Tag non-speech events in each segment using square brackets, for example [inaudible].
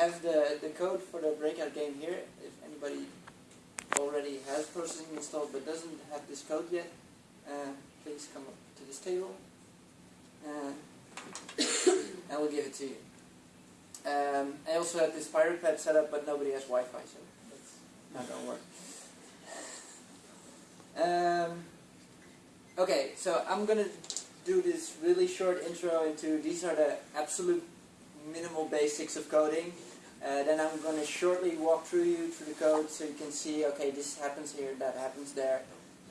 have the, the code for the breakout game here. If anybody already has processing installed but doesn't have this code yet, uh, please come up to this table. Uh, [coughs] and we'll give it to you. Um, I also have this pirate pad set up, but nobody has Wi-Fi, so that's not gonna work. Um, okay, so I'm gonna do this really short intro into these are the absolute minimal basics of coding. Uh, then I'm going to shortly walk through you through the code so you can see, okay, this happens here, that happens there.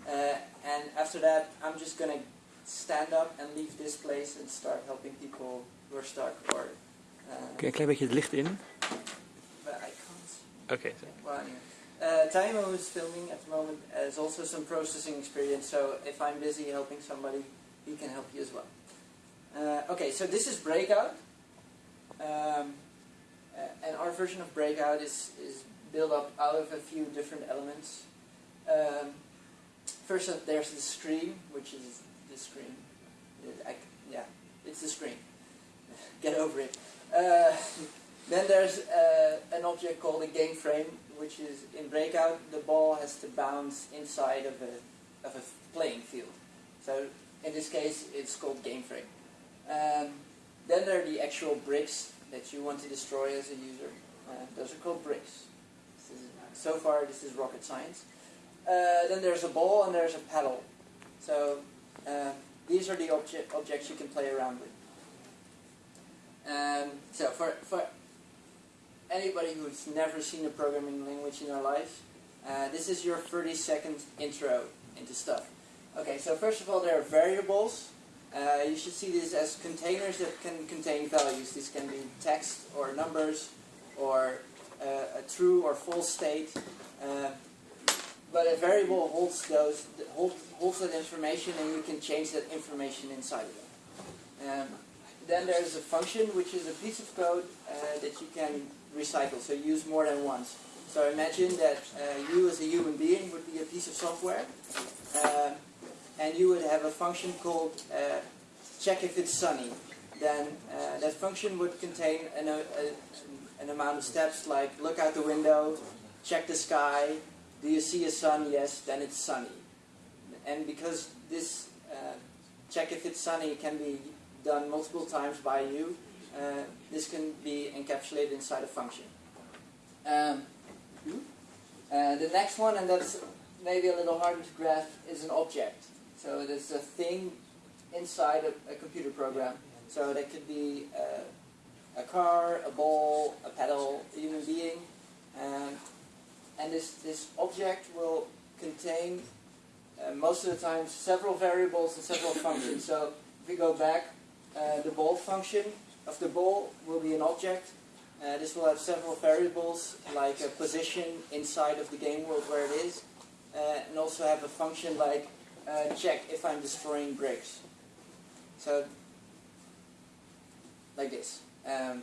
Uh, and after that, I'm just going to stand up and leave this place and start helping people who are stuck or... Uh, Kun je een klein beetje het licht in? but I can't. Okay. well, anyway. Uh, Taimo is filming at the moment, has also some processing experience, so if I'm busy helping somebody, he can help you as well. Uh, okay, so this is Breakout. Um, and our version of Breakout is, is built up out of a few different elements. Um, first, uh, there's the screen, which is the screen. I, yeah, it's the screen. [laughs] Get over it. Uh, then there's uh, an object called a game frame, which is in Breakout, the ball has to bounce inside of a, of a playing field. So in this case, it's called game frame. Um, then there are the actual bricks that you want to destroy as a user. Uh, those are called bricks. Is, so far, this is rocket science. Uh, then there's a ball and there's a paddle. So uh, these are the obje objects you can play around with. Um, so for, for anybody who's never seen a programming language in their life, uh, this is your 30 second intro into stuff. Okay, so first of all there are variables. Uh, you should see these as containers that can contain values. These can be text or numbers or uh, a true or false state. Uh, but a variable holds those holds, holds that information and you can change that information inside of it. Um, then there's a function which is a piece of code uh, that you can recycle, so use more than once. So imagine that uh, you as a human being would be a piece of software and you would have a function called uh, check if it's sunny. Then uh, that function would contain an, a, an amount of steps like look out the window, check the sky, do you see a sun? Yes, then it's sunny. And because this uh, check if it's sunny can be done multiple times by you, uh, this can be encapsulated inside a function. Um, uh, the next one, and that's maybe a little harder to grasp, is an object. So there's a thing inside a, a computer program. So that could be uh, a car, a ball, a pedal, a human being. Um, and this, this object will contain, uh, most of the time, several variables and several [coughs] functions. So if we go back, uh, the ball function of the ball will be an object. Uh, this will have several variables, like a position inside of the game world where it is. Uh, and also have a function like uh, check if I'm destroying bricks. So, like this. Um,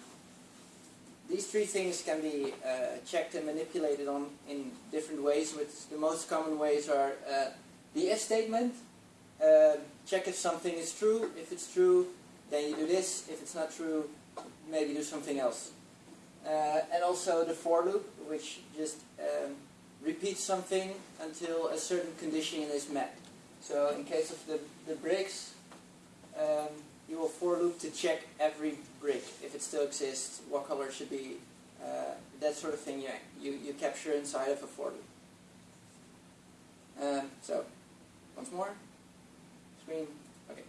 these three things can be uh, checked and manipulated on in different ways. With the most common ways are uh, the if statement. Uh, check if something is true. If it's true, then you do this. If it's not true, maybe do something else. Uh, and also the for loop, which just um, repeats something until a certain condition is met. So in case of the, the bricks, um, you will for loop to check every brick if it still exists, what color should be, uh, that sort of thing you, you, you capture inside of a for loop. Um, so, once more, screen, okay.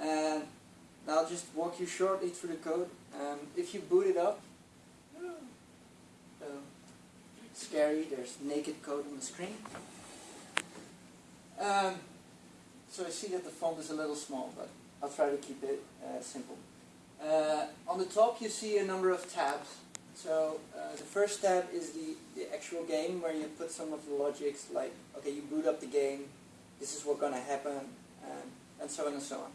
And now I'll just walk you shortly through the code. Um, if you boot it up, so scary, there's naked code on the screen. Um, so I see that the font is a little small, but I'll try to keep it uh, simple. Uh, on the top you see a number of tabs. So uh, the first tab is the, the actual game where you put some of the logics like, okay, you boot up the game, this is what's going to happen, and, and so on and so on.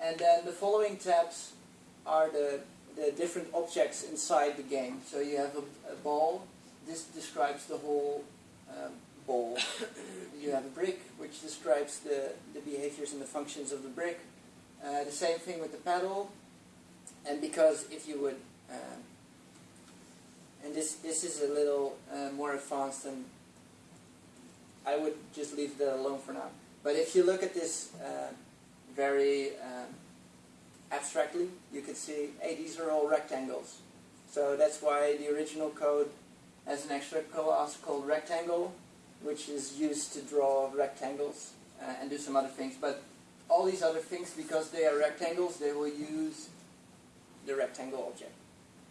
And then the following tabs are the, the different objects inside the game. So you have a, a ball, this describes the whole um, you have a brick, which describes the, the behaviors and the functions of the brick. Uh, the same thing with the paddle. And because if you would uh, and this this is a little uh, more advanced and I would just leave that alone for now. But if you look at this uh, very um, abstractly, you could see, hey, these are all rectangles. So that's why the original code has an extra class called rectangle, which is used to draw rectangles uh, and do some other things. But all these other things, because they are rectangles, they will use the rectangle object.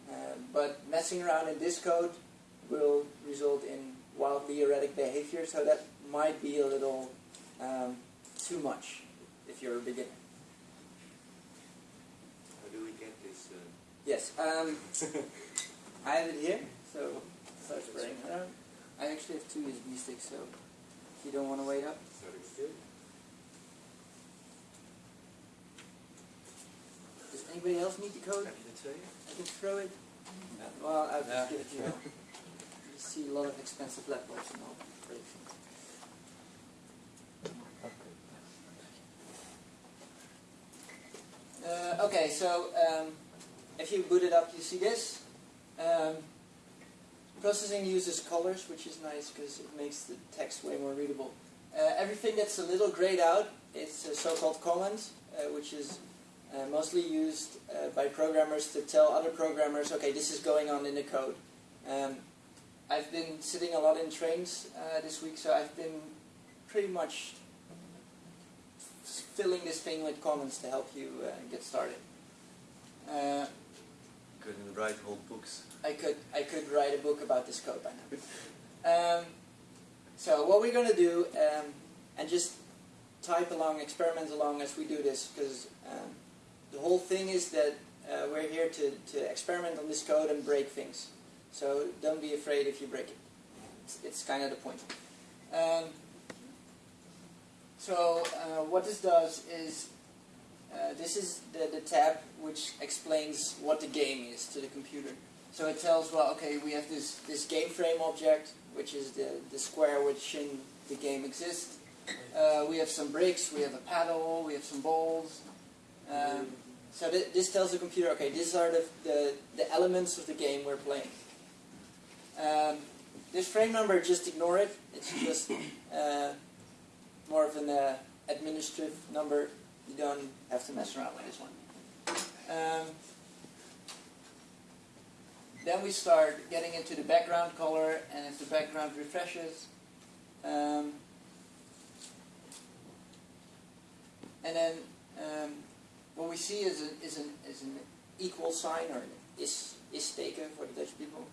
Uh, but messing around in this code will result in wildly erratic behavior, so that might be a little um, too much if you're a beginner. How do we get this? Uh, Yes, um, [laughs] I have it here, so start spreading it around. I actually have two USB sticks, so if you don't want to wait up. sorry, still? Does anybody else need the code? I can throw it. Well, I'll just Yeah. give it to you. [laughs] You see a lot of expensive laptops and all. Great. Uh, okay, so um, if you boot it up, you see this. Um, processing uses colors, which is nice because it makes the text way more readable. Uh, everything that's a little grayed out, is a so-called comment, uh, which is uh, mostly used uh, by programmers to tell other programmers, okay, this is going on in the code. Um, I've been sitting a lot in trains uh, this week, so I've been pretty much filling this thing with comments to help you uh, get started. Couldn't write whole books. I could I could write a book about this code. Um, so what we're going to do, um, and just type along, experiment along as we do this, because um, the whole thing is that uh, we're here to, to experiment on this code and break things. So don't be afraid if you break it. It's, it's kind of the point. Um, so uh, what this does is, uh, this is the, the tab which explains what the game is to the computer. So it tells, well, okay, we have this, this game frame object, which is the, the square within the game exists. Uh, we have some bricks, we have a paddle, we have some balls. Um, so th this tells the computer, okay, these are the, the, the elements of the game we're playing. Um, this frame number, just ignore it. It's just uh, more of an uh, administrative number. You don't have to mess around with this one. Um, then we start getting into the background color, and if the background refreshes, um, and then um, what we see is, a, is, an, is an equal sign, or an is, is teken for the Dutch people.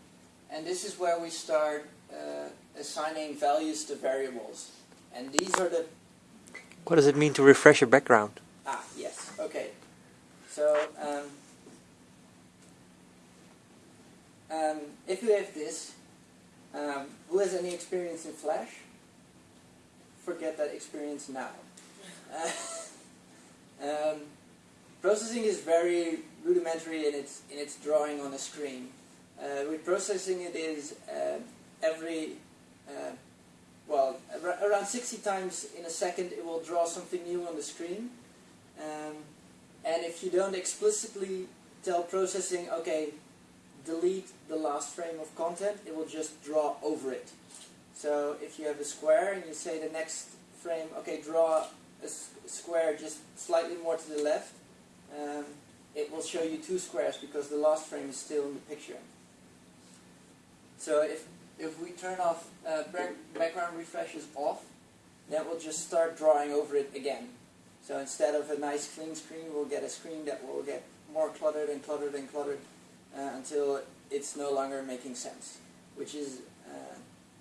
And this is where we start uh, assigning values to variables. And these are the What does it mean to refresh a background? Ah, yes. Okay. So, um, um, if you have this, um, who has any experience in Flash? Forget that experience now. Uh, [laughs] um, processing is very rudimentary in its in its drawing on a screen. Uh, with processing, it is uh, every well, ar- around 60 times in a second it will draw something new on the screen. Um, and if you don't explicitly tell processing, okay, delete the last frame of content, it will just draw over it. So if you have a square and you say the next frame, okay, draw a square just slightly more to the left, um, it will show you two squares because the last frame is still in the picture. So if if we turn off uh, background refreshes off, then we'll just start drawing over it again. So instead of a nice clean screen, we'll get a screen that will get more cluttered and cluttered and cluttered uh, until it's no longer making sense. Which is, uh,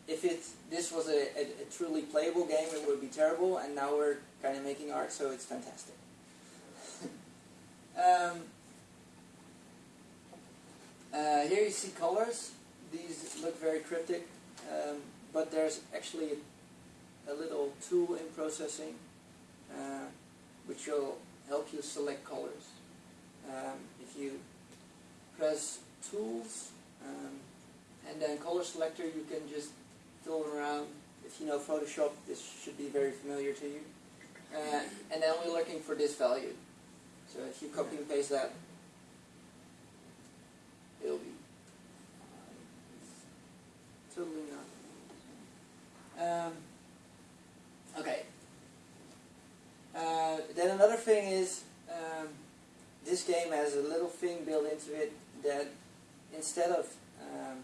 if it this was a, a, a truly playable game, it would be terrible, and now we're kind of making art, so it's fantastic. [laughs] um, uh, here you see colors. These look very cryptic, um, but there's actually a little tool in processing uh, which will help you select colors. Um, if you press Tools um, and then Color Selector, you can just fiddle around. If you know Photoshop, this should be very familiar to you. Uh, and then we're looking for this value. So if you copy and paste that, it'll be totally not. Um, okay. Uh, then another thing is um, this game has a little thing built into it that instead of um,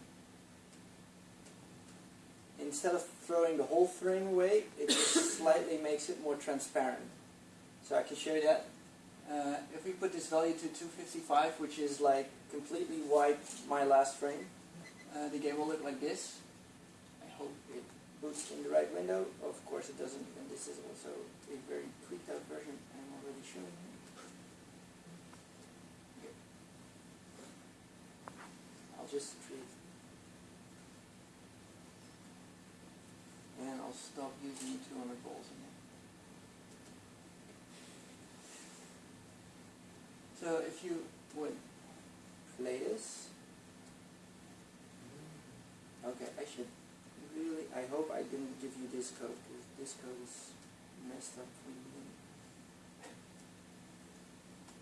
instead of throwing the whole frame away, it just [coughs] slightly makes it more transparent. So I can show you that. Uh, if we put this value to 255, which is like completely white, my last frame, uh, the game will look like this. Boots in the right window. Of course it doesn't, and this is also a very tweaked out version I'm already showing you. I'll just treat and I'll stop using 200 balls again. So if you would play this, mm-hmm. okay, I should I hope I didn't give you this code, because this code is messed up for you.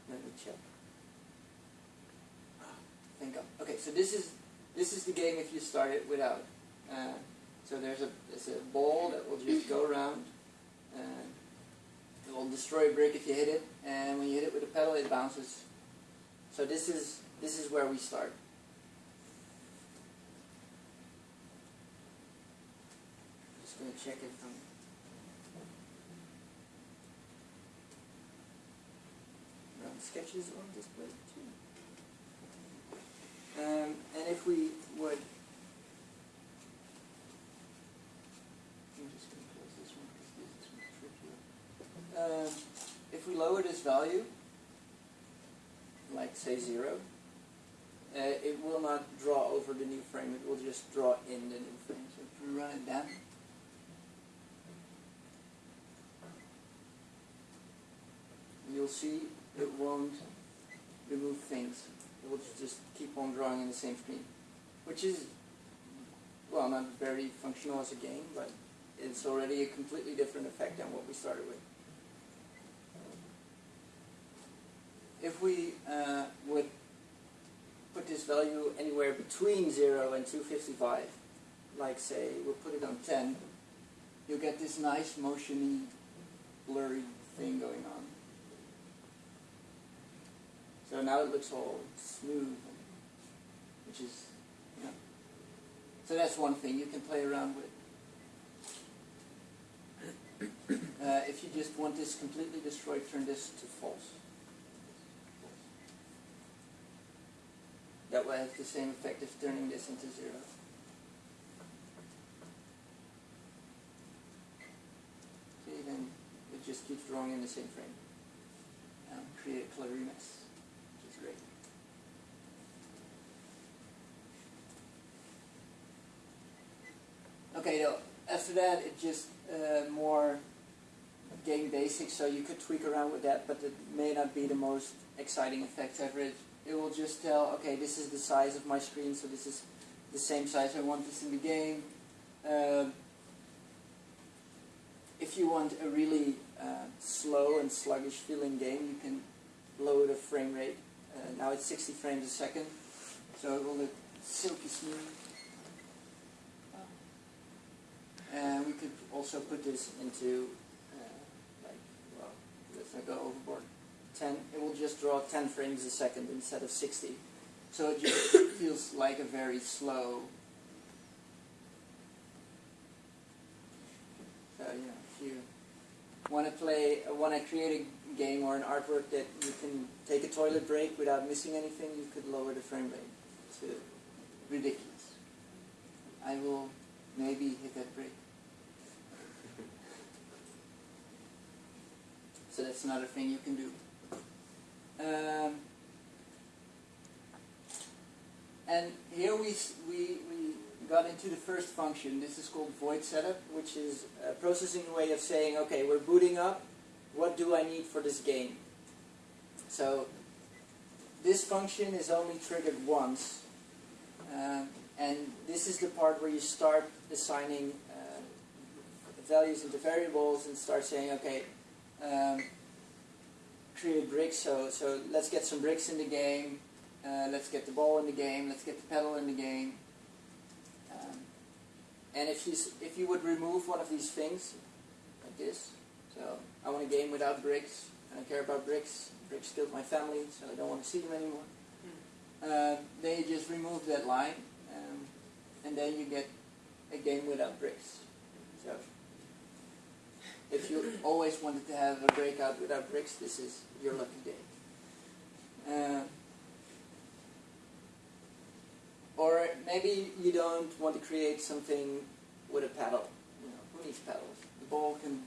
Let me check. Thank God. Okay, so this is this is the game if you start it without. Uh, so there's a there's a ball that will just go around. And it will destroy a brick if you hit it, and when you hit it with a pedal, it bounces. So this is this is where we start. It from. Run sketches on display too. Um, and if we would. Um, if we lower this value, like say zero, uh, it will not draw over the new frame, it will just draw in the new frame. So if we run it down, you'll see it won't remove things. It will just keep on drawing in the same screen, which is, well, not very functional as a game, but it's already a completely different effect than what we started with. If we uh, would put this value anywhere between 0 and 255, like say we'll put it on 10, you'll get this nice motiony, blurry thing going on. So now it looks all smooth, which is, you know. So that's one thing you can play around with. [coughs] Uh, if you just want this completely destroyed, turn this to false. That will have the same effect as turning this into zero. See, then it just keeps drawing in the same frame. Um, create a cluttery mess, which is great. Okay, now, after that, it just uh, more game basics, so you could tweak around with that, but it may not be the most exciting effect ever. It, it will just tell, okay, this is the size of my screen, so this is the same size I want this in the game. Um if you want a really uh, slow and sluggish feeling game, you can lower the frame rate. Uh, now it's 60 frames a second, so it will look silky smooth. And we could also put this into, uh, like, well, let's not go overboard. 10, it will just draw 10 frames a second instead of 60. So it just [coughs] feels like a very slow. So, you know, if you want to play, want to create a game or an artwork that you can take a toilet break without missing anything, you could lower the frame rate to ridiculous. I will maybe hit that break. So that's another thing you can do. Um, and here we, we, we got into the first function. This is called void setup, which is a processing way of saying, okay, we're booting up. What do I need for this game? So this function is only triggered once. Um, and this is the part where you start assigning uh, values into variables and start saying, okay, um, create bricks. So, so let's get some bricks in the game. Uh, let's get the ball in the game. Let's get the pedal in the game. Um, and if you if you would remove one of these things, like this, so I want a game without bricks. I don't care about bricks. Bricks killed my family, so I don't want to see them anymore. Uh, then you just remove that line, um, and then you get a game without bricks. So if you always wanted to have a breakout without bricks, this is your lucky day. Uh, or maybe you don't want to create something with a paddle. You know, who needs paddles? The ball can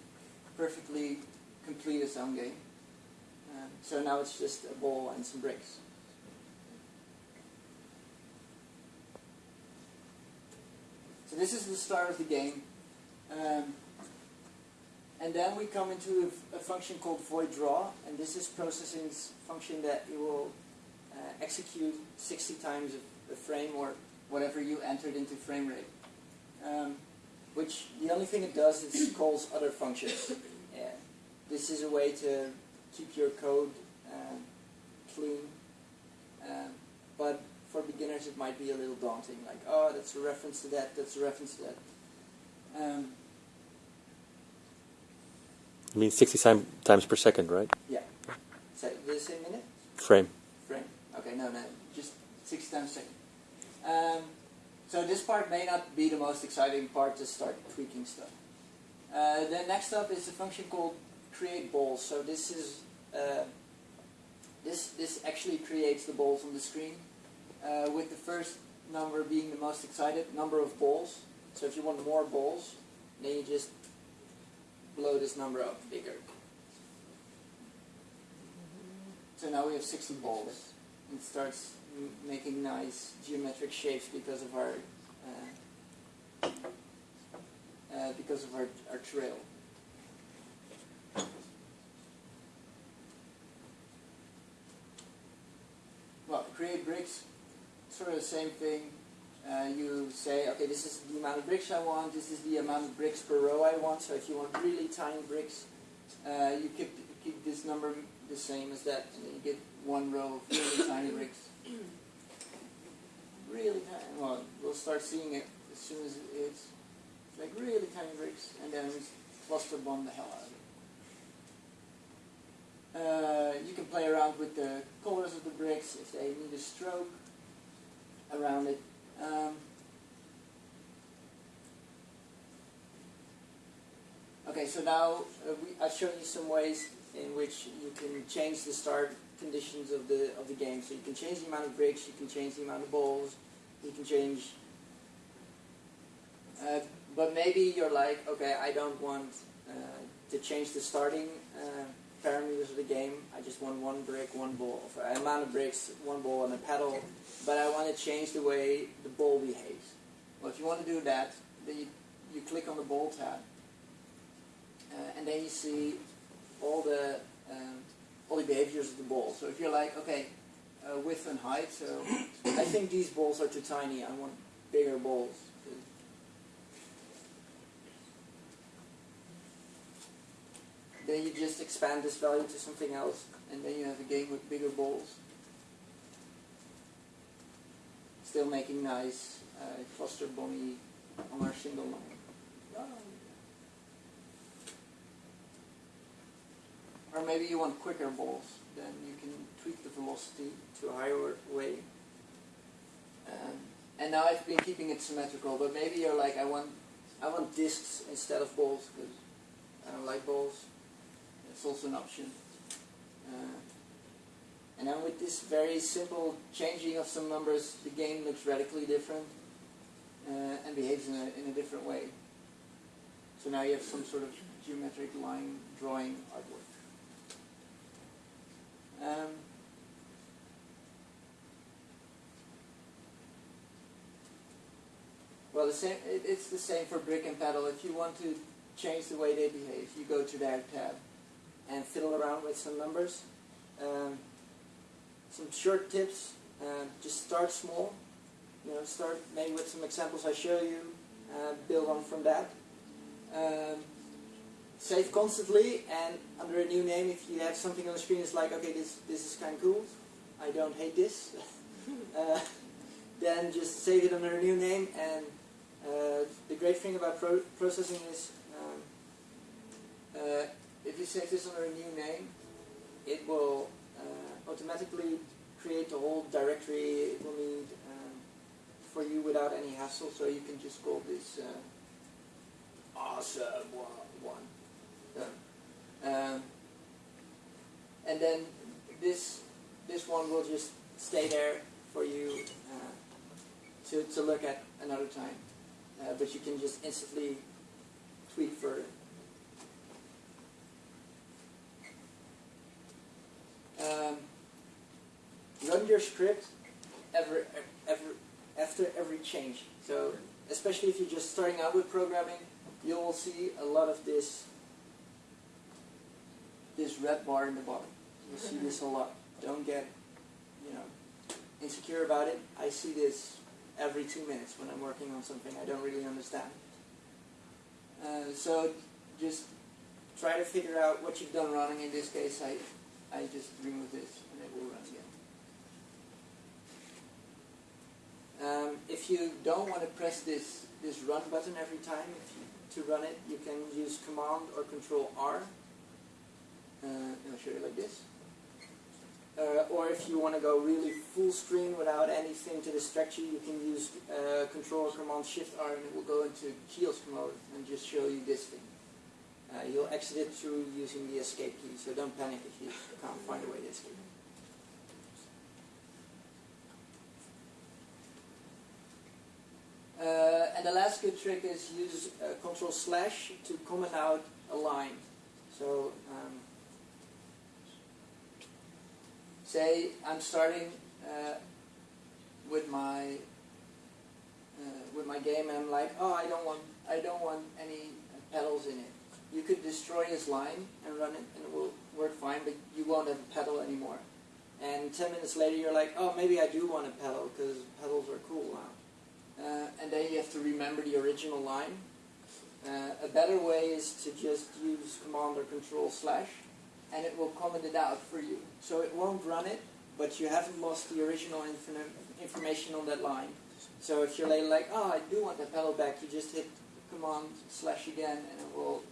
perfectly complete its own game. Um, so now it's just a ball and some bricks. So this is the start of the game. Um, and then we come into a function called void draw, and this is processing's function that it will uh, execute 60 times a, a frame or whatever you entered into frame rate. Um, which the only thing it does is calls other functions. [coughs] Yeah. This is a way to keep your code um, clean, um, but for beginners it might be a little daunting. Like, oh, that's a reference to that. That's a reference to that. Um, It means 60 time, times per second, right? yeah. So I say minute? Frame. frame. Okay, no, no, just 60 times a second. Um, so this part may not be the most exciting part to start tweaking stuff. Uh, then next up is a function called create balls. So this is uh, this this actually creates the balls on the screen, uh, with the first number being the most excited number of balls. So if you want more balls, then you just blow this number up bigger. So now we have 60 balls. It starts making nice geometric shapes because of our uh, uh, because of our, our trail. Well, create bricks, sort of the same thing. Uh, you say, okay, this is the amount of bricks I want, this is the amount of bricks per row I want, so if you want really tiny bricks, uh, you keep, keep this number the same as that, and then you get one row of really [coughs] tiny bricks. Really tiny, well, we'll start seeing it as soon as it's like really tiny bricks, and then we cluster bomb the hell out of it. Uh, you can play around with the colors of the bricks if they need a stroke around it. Um, okay, so now uh, we, I've shown you some ways in which you can change the start conditions of the of the game. So you can change the amount of bricks, you can change the amount of balls, you can change. Uh, but maybe you're like, okay, I don't want uh, to change the starting uh, parameters of the game. I just want one brick, one ball, an amount of bricks, one ball, and a paddle. But I want to change the way the ball behaves. Well, if you want to do that, then you, you click on the ball tab, uh, and then you see all the um, all the behaviors of the ball. So if you're like, okay, uh, width and height, so I think these balls are too tiny. I want bigger balls. Then you just expand this value to something else, and then you have a game with bigger balls. Still making nice uh, cluster bomby on our single line. Or maybe you want quicker balls, then you can tweak the velocity to a higher way. Um, and now I've been keeping it symmetrical, but maybe you're like, I want, I want discs instead of balls because I don't like balls. It's also an option. Uh, and then with this very simple changing of some numbers, the game looks radically different uh, and behaves in a, in a different way. So now you have some sort of geometric line drawing artwork. Um, well, the same. It, it's the same for brick and paddle. If you want to change the way they behave, you go to that tab and fiddle around with some numbers. Um, some short tips. Uh, just start small. You know, start maybe with some examples I show you. Uh, build on from that. Um, save constantly and under a new name if you have something on the screen it's like okay this this is kind of cool I don't hate this [laughs] uh, then just save it under a new name and Uh, the great thing about pro processing is um, uh, if you save this under a new name, it will uh, automatically create the whole directory it will need um, for you without any hassle. So you can just call this uh, awesome one. one. Um, and then this this one will just stay there for you uh, to, to look at another time. Uh, but you can just instantly tweak further. Your script ever, ever, after every change. So especially if you're just starting out with programming, you will see a lot of this this red bar in the bottom. You'll see this a lot. Don't get, you know, insecure about it. I see this every two minutes when I'm working on something I don't really understand. Uh, so just try to figure out what you've done wrong. In this case, I, I just remove this and it will run again. Um, if you don't want to press this, this run button every time you, to run it, you can use Command or Control R. Uh, I'll show you like this. Uh, or if you want to go really full screen without anything to distract you, you can use uh, Control or Command Shift R and it will go into kiosk mode and just show you this thing. Uh, you'll exit it through using the escape key, so don't panic if you can't find a way to escape. Uh, and the last good trick is use uh, Control slash to comment out a line. So um, say I'm starting uh, with my uh, with my game and I'm like, oh, I don't want I don't want any pedals in it. You could destroy this line and run it, and it will work fine, but you won't have a pedal anymore. And 10 minutes later, you're like, oh, maybe I do want a pedal because pedals are cool. Uh, and then you have to remember the original line. Uh, a better way is to just use Command or Control slash and it will comment it out for you. So it won't run it, but you haven't lost the original information on that line. So if you're later like, oh, I do want the pedal back, you just hit Command slash again and it will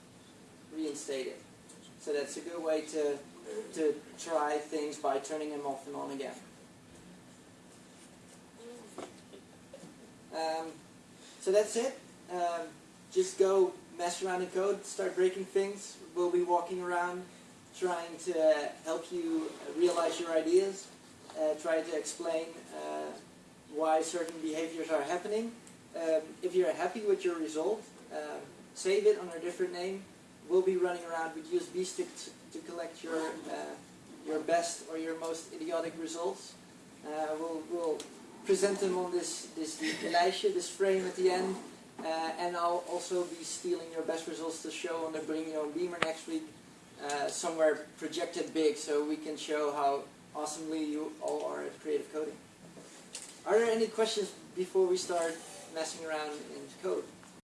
reinstate it. So that's a good way to, to try things by turning them off and on again. Um, so that's it. Um, just go mess around in code, start breaking things. We'll be walking around trying to help you realize your ideas, uh, try to explain uh, why certain behaviors are happening. Um, if you're happy with your result, um, save it under a different name. We'll be running around with USB sticks to collect your uh, your best or your most idiotic results. Uh, we'll, we'll present them on this this lijstje, this frame at the end, uh, and I'll also be stealing your best results to show on the Bring Your Own Beamer next week uh, somewhere projected big so we can show how awesomely you all are at creative coding. Are there any questions before we start messing around in code?